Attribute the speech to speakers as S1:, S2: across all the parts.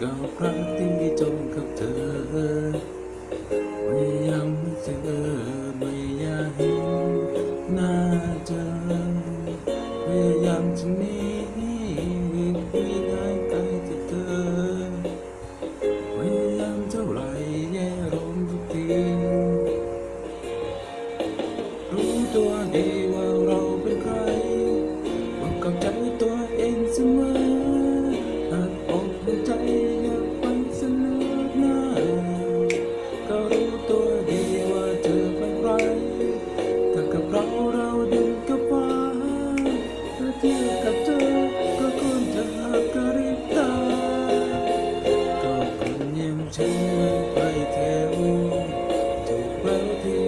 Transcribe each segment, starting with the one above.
S1: กับรักที่มีจมกับเธอไม่ยำเธอ ตัวดีว่าเราเป็นใครบอกกับใจตัวเองเสมอหากอกหัวใจอยากไปเสนอหน้าก็รู้ตัวดีว่าเธอเป็นใครถ้ากับเราเราดินกับฟ้าถ้าเทียบกับเธอก็ควรจะหักกริบตาก็คนย่างฉันไม่ไปแถวถูกแล้วที่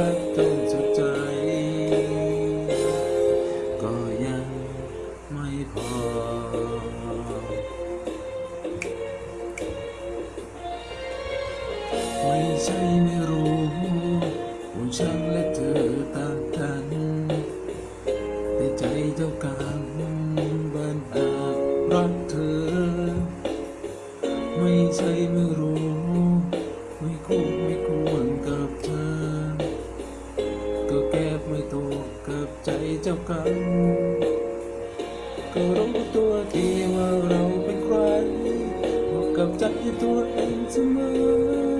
S1: รักจนสุดใจ ก็ยังไม่พอ ไม่ใช่ไม่รู้ว่าฉันและเธอต่างกัน แต่ใจเจ้ากันบันอาจรักเธอ ไม่ใช่ไม่รู้ ไม่คู่ไม่ควรกับเธอ ใจเจ้ากัน ก็รู้ตัวทีว่าเราเป็นใครบอกกับใจตัวเองเสมอ